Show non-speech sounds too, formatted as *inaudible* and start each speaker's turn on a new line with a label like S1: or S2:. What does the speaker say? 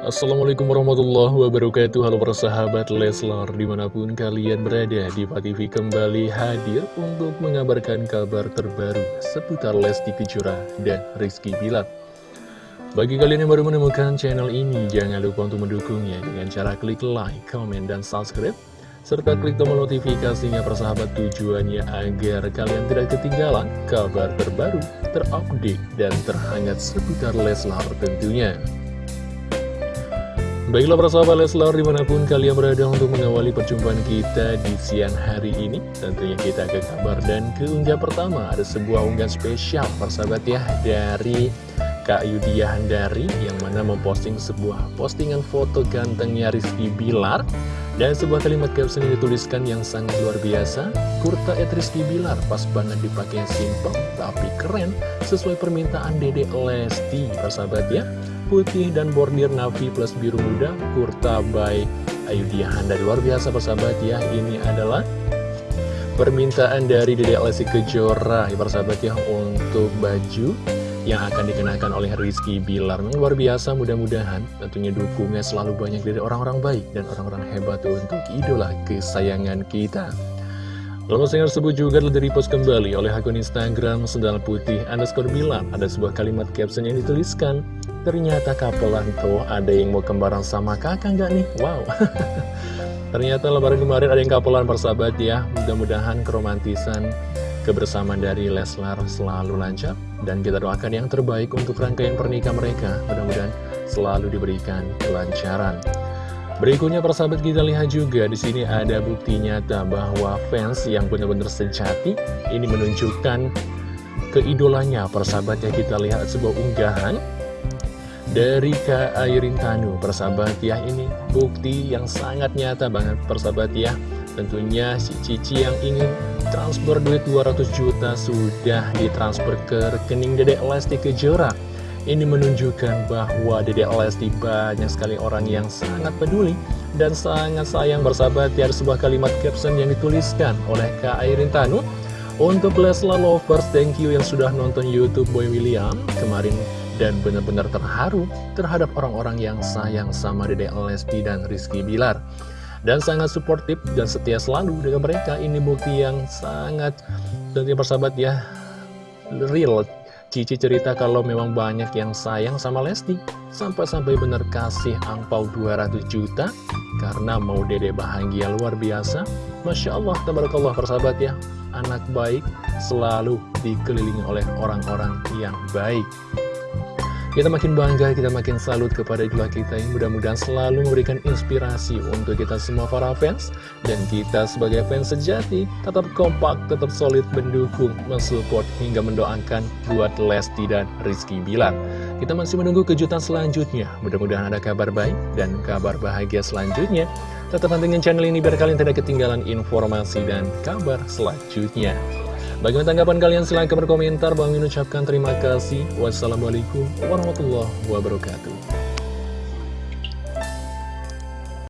S1: Assalamualaikum warahmatullahi wabarakatuh Halo persahabat Leslar Di mana pun kalian berada di TV kembali hadir Untuk mengabarkan kabar terbaru Seputar Lesti Kejora dan Rizky Bilar Bagi kalian yang baru menemukan channel ini Jangan lupa untuk mendukungnya Dengan cara klik like, comment, dan subscribe serta klik tombol notifikasinya persahabat tujuannya agar kalian tidak ketinggalan kabar terbaru, terupdate, dan terhangat seputar Leslar tentunya. Baiklah persahabat Leslar di mana pun kalian berada untuk mengawali perjumpaan kita di siang hari ini Tentunya kita ke kabar dan ke unggah pertama. Ada sebuah unggahan spesial persahabat ya dari Kak Yudia Handari Yang mana memposting sebuah postingan foto gantengnya Rizky Bilar. Dan sebuah kalimat caption yang dituliskan yang sangat luar biasa Kurta et Rizky Bilar pas banget dipakai simple tapi keren Sesuai permintaan Dede Lesti. Persahabat ya putih dan bordir navy plus biru muda kurta by Ayudhya Handa luar biasa persahabat ya ini adalah permintaan dari Dede Lesti Kejora ya persahabat ya untuk baju yang akan dikenakan oleh Rizky Bilar. Luar biasa mudah-mudahan tentunya dukungnya selalu banyak dari orang-orang baik dan orang-orang hebat untuk idola kesayangan kita Postingan tersebut juga telah di-repost kembali oleh akun Instagram Sendal Putih underscore bilang Ada sebuah kalimat caption yang dituliskan Ternyata kapelan tuh ada yang mau kembaran sama kakak nggak nih? Wow. *laughs* Ternyata lebaran kemarin ada yang kapelan persahabat ya. Mudah-mudahan keromantisan kebersamaan dari Leslar selalu lancar Dan kita doakan yang terbaik untuk rangkaian pernikahan mereka. Mudah-mudahan selalu diberikan kelancaran Berikutnya persahabat kita lihat juga di sini ada bukti nyata bahwa fans yang benar-benar sejati ini menunjukkan keidolanya persahabat ya. Kita lihat sebuah unggahan dari Kak Airin Tanu. Persahabat ya ini bukti yang sangat nyata banget persahabat ya. Tentunya si Cici yang ingin transfer duit 200 juta sudah ditransfer ke rekening Dedek Lesti Kejora ini menunjukkan bahwa Dede Lesti banyak sekali orang yang sangat peduli dan sangat sayang bersahabat. Ya sebuah kalimat caption yang dituliskan oleh Kak Airin Tanu. Untuk Lesla Lovers, thank you yang sudah nonton Youtube Boy William kemarin dan benar-benar terharu terhadap orang-orang yang sayang sama Dede Lesti dan Rizky Bilar. Dan sangat suportif dan setia selalu dengan mereka. Ini bukti yang sangat tentunya persahabat ya. Real Cici cerita kalau memang banyak yang sayang sama Lesti. Sampai-sampai bener kasih angpau 200 juta Karena mau dede bahagia luar biasa. Masya Allah, tabarakallah persahabat ya. Anak baik selalu dikelilingi oleh orang-orang yang baik kita makin bangga, kita makin salut kepada idola kita yang mudah-mudahan selalu memberikan inspirasi untuk kita semua para fans. Dan kita sebagai fans sejati, tetap kompak, tetap solid mendukung, mensupport, hingga mendoakan buat Lesti dan Rizky Bilar. Kita masih menunggu kejutan selanjutnya. Mudah-mudahan ada kabar baik dan kabar bahagia selanjutnya. Tetap pantengin channel ini biar kalian tidak ketinggalan informasi dan kabar selanjutnya. Bagaimana tanggapan kalian? Silahkan berkomentar. Bang ucapkan terima kasih. Wassalamualaikum warahmatullahi wabarakatuh.